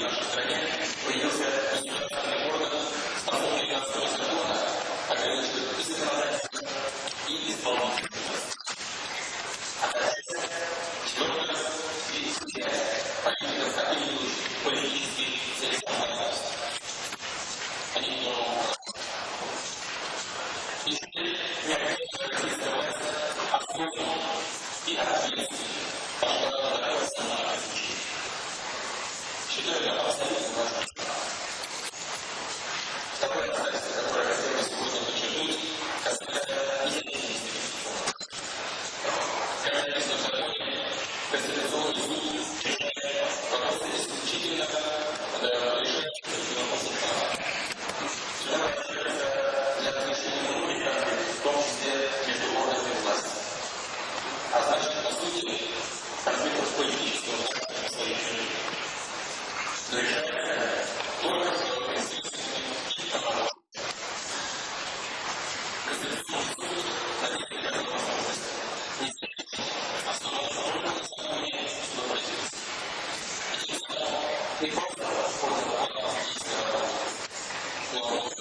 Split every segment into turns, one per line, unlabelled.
в нашей стране появился интеллектуальный орган с основой Ганского закона, и законодательство. А дальше четвертое и случайно политика стабильных политических целесообразностей. Не должны И теперь и ответственно, потому что считали опасным They both know us for the one-off piece. Uh, well,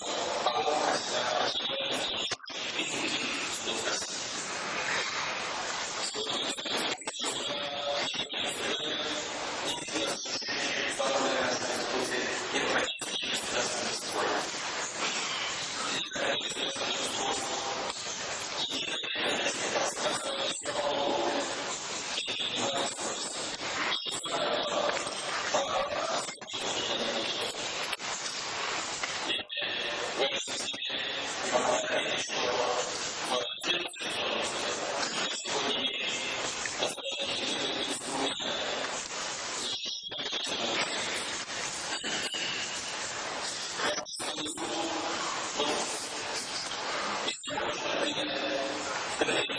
possibility.